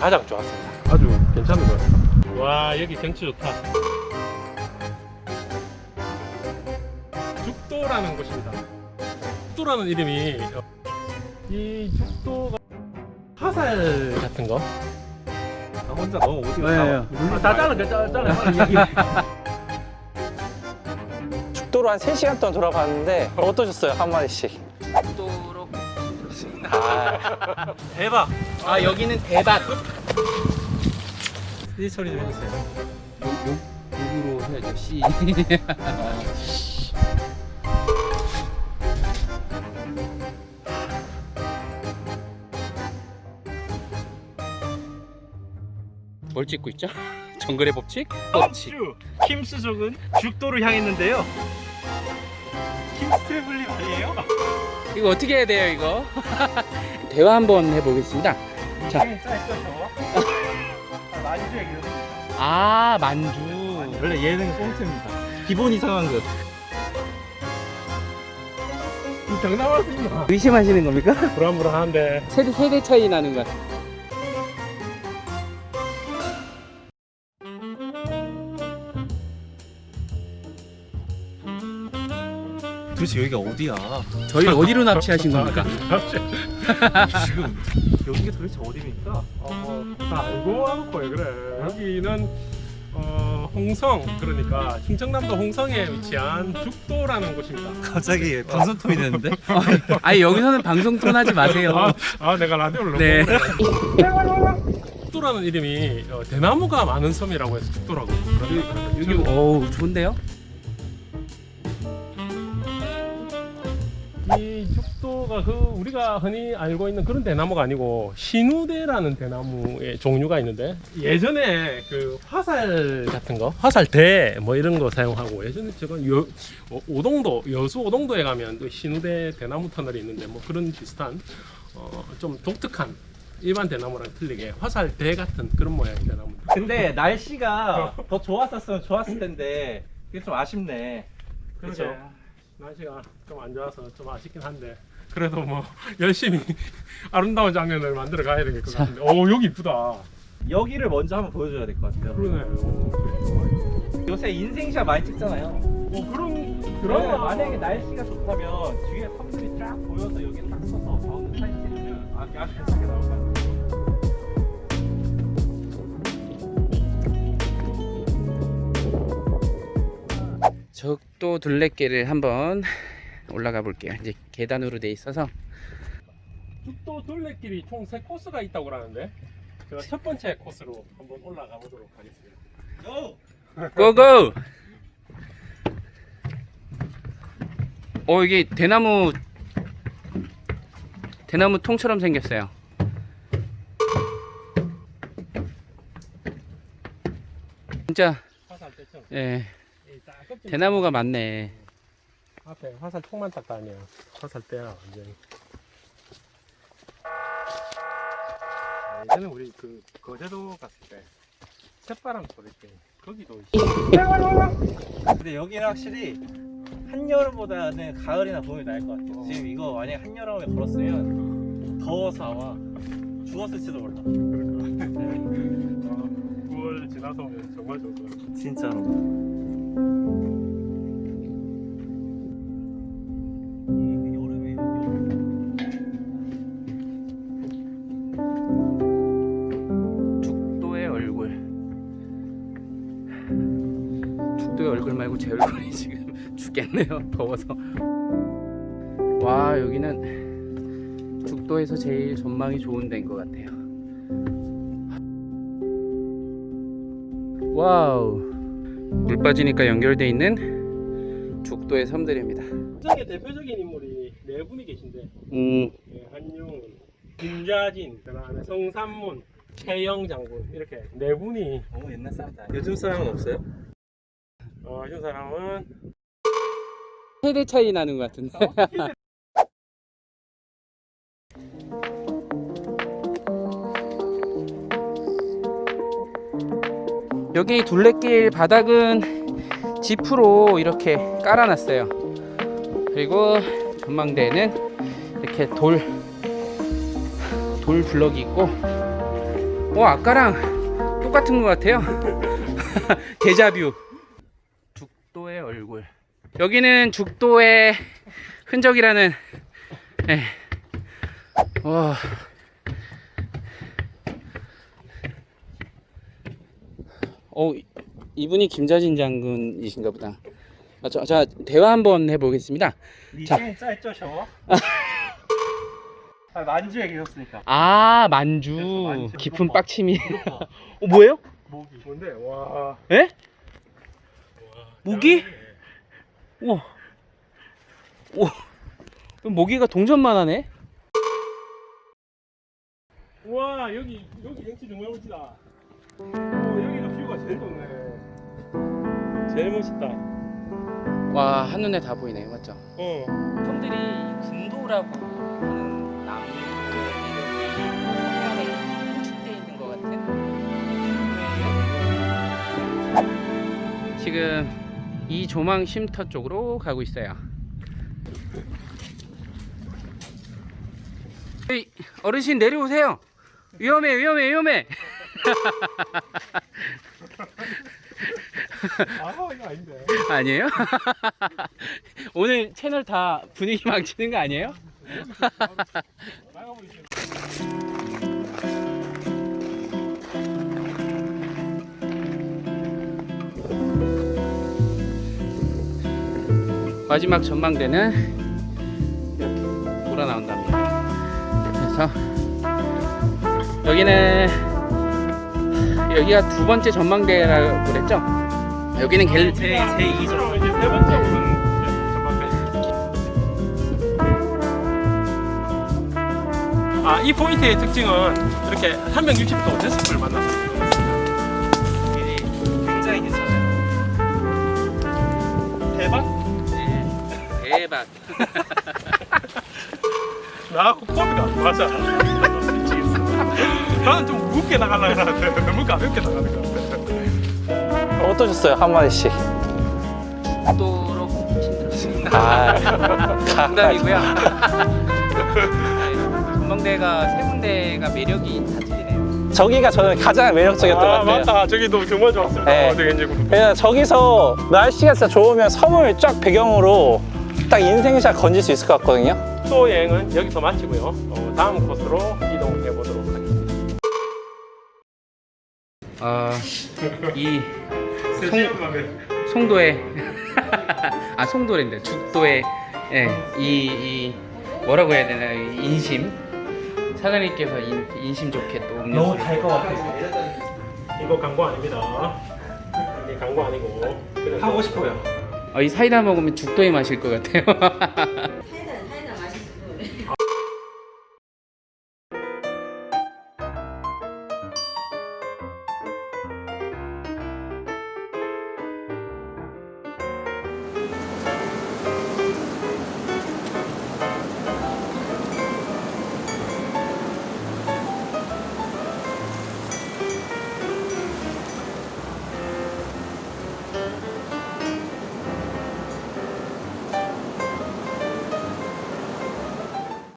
가장 좋았습니다. 아주 괜찮은 것 같아요. 와 여기 경치 좋다. 죽도라는 곳입니다. 죽도라는 이름이 어, 이 죽도가 화살 같은 거. 나 혼자 너무 오디오 네, 아, 다 잘라, 잘라, 잘라. 죽도로 한 3시간 동안 돌아봤는데 어떠셨어요? 한마디씩 도로 아, 대박. 아 여기는 대박 이 소리 좀 해주세요. 욕, 욕으로 해야죠 씨 뭘 찍고 있죠? 정글의 법칙? 법칙 주 킴스족은 죽도를 향했는데요. 킴스트래블님 아니에요? 이거 어떻게 해야 돼요 이거? 대화 한번 해보겠습니다 자. 네, 짧죠 저거? 만주 얘기를 아 만주 원래 예능 꽁트입니다. 기본 이상한 것. 경남 왔습니다. 의심하시는 겁니까? 불안불안한데. 세대, 세대 차이 나는 것 같아요 도대체 여기가 어디야? 저희 어디로 납치하신 겁니까? 지금 여기가 도대체 어디입니까? 어, 다 알고 와놓고 왜 그래. 여기는 어, 홍성 그러니까 충청남도 홍성에 위치한 죽도라는 곳입니다. 갑자기 방송 톤이 되는데? 아니 여기서는 방송 톤 하지 마세요 아, 아 내가 라디오를 너무 네. 죽도라는 이름이 어, 대나무가 많은 섬이라고 해서 죽도라고. 여기 어우 좋은데요? 이 죽도가 그 우리가 흔히 알고 있는 그런 대나무가 아니고 신우대라는 대나무의 종류가 있는데 예전에 그 화살 같은 거 화살대 뭐 이런 거 사용하고 예전에 제가 여, 어, 오동도 여수 오동도에 가면 또 신우대 대나무 터널이 있는데 뭐 그런 비슷한 어, 좀 독특한 일반 대나무랑 틀리게 화살대 같은 그런 모양의 대나무 근데 날씨가 더 좋았었으면 좋았을 텐데 그게 좀 아쉽네. 그렇죠. 날씨가 좀 안 좋아서 좀 아쉽긴 한데 그래도 뭐 열심히 아름다운 장면을 만들어 가야 될것 자. 같은데 오 여기 이쁘다 여기를 먼저 한번 보여줘야 될 것 같아요. 그러네 오, 요새 인생샷 많이 찍잖아요. 어, 그런 그러면 그런 만약에 날씨가 좋다면 뒤에 섬들이 쫙 보여서 여기에 딱 서서 가운데 사진 찍으면 아, 아주 괜찮게 나올 것 같아요. 적도 둘레길을 한번 올라가 볼게요. 이제 계단으로 돼 있어서. 죽도 둘레길이 총세 코스가 있다고 그러는데 제가 첫 번째 코스로 한번 올라가 보도록 하겠습니다. 고고! 어 이게 대나무 대나무 통처럼 생겼어요. 진짜 예 대나무가 많네 앞에 화살 총만 딱 다니야 화살 대야 완전히 아, 예전에 우리 그 거제도 갔을 때 새바람 소리 때 거기도 근데 여기는 확실히 한여름보다는 가을이나 봄이 나을 것 같아요. 지금 이거 만약 한여름에 걸었으면 더워서 아마 죽었을지도 몰라. 9월 지나서 오면 정말 좋을 것 같아요 진짜로. 얼굴 말고 제 얼굴이 지금 죽겠네요. 더워서. 와 여기는 죽도에서 제일 전망이 좋은 데인 것 같아요. 와우 물 빠지니까 연결돼 있는 죽도의 섬들입니다 저게 대표적인 인물이 네 분이 계신데 음 예, 한용운, 김좌진, 그다음에 성삼문, 최영 장군 이렇게 네 분이 너무 옛날 사람이다. 요즘 사람은 없어요? 어, 이 사람은 세대 차이 나는 것 같은데 여기 둘레길 바닥은 지프로 이렇게 깔아놨어요 그리고 전망대에는 이렇게 돌, 돌 블럭이 있고 어 아까랑 똑같은 것 같아요. 데자뷰. 죽도의 얼굴. 여기는 죽도의 흔적이라는. 예. 와. 어 이- 이분이 김자진 장군이신가 보다. 아, 저, 자 대화 한번 해보겠습니다. 니생 짧죠 저? 아, 만주에 계셨으니까 아 만주 만주. 깊은 빡침이. 어 뭐예요? 목이 뭔데? 와. 에? 모기? 우와. 우와. 모기가 동전만 하네. 와 여기 여기 경치 정말 멋지다. 어, 뷰가 제일 좋네. 제일 멋있다. 와 한눈에 다 보이네 맞죠? 어. 형들이 군도라고 하는 매력이 안에 함축돼 있는 것 같은 지금 이 조망 쉼터 쪽으로 가고 있어요. 어르신 내려오세요. 위험해 위험해 위험해. 아 이거 아닌데. 아니에요? 오늘 채널 다 분위기 망치는 거 아니에요? 마지막 전망대는 이렇게 돌아 나온답니다. 그래서 여기는 여기가 두 번째 전망대라고 그랬죠? 여기는 갤 제, 제 2죠 이제 세 번째 오른 아, 이 포인트의 특징은 이렇게 360도 데스크를. 길이 굉장히 괜찮아요 대박? 대박. 나 코비가 맞아. 미치겠어. 나는 좀 무겁게 나가려고 하는데 너무 가볍게 나가는 것 같아. 어떠셨어요? 한마디씩. 도록 힘들었습니다. 아, 농담이고요. 전망대가 세 군데가 매력이 다 틀리네요. 저기가 저는 가장 매력적이었던 것 아, 같아요. 맞다. 저기도 정말 좋았습니다. 네. 어, 저기서 날씨가 진짜 좋으면 섬을 쫙 배경으로 딱 인생샷 건질 수 있을 것 같거든요. 또 여행은 여기서 마치고요. 어, 다음 코스로 이동해 보도록 하겠습니다. 아, 이 송, 송도의 아 송도랜데 죽도의 예, 이, 이 뭐라고 해야 되나 이 인심? 사장님께서 인, 인심 좋게 또 음료수. 너무 달것 같아서 이거 광고 아닙니다. 이게 광고 아니고. 하고 싶어요. 어, 이 사이다 먹으면 죽도에 마실 것 같아요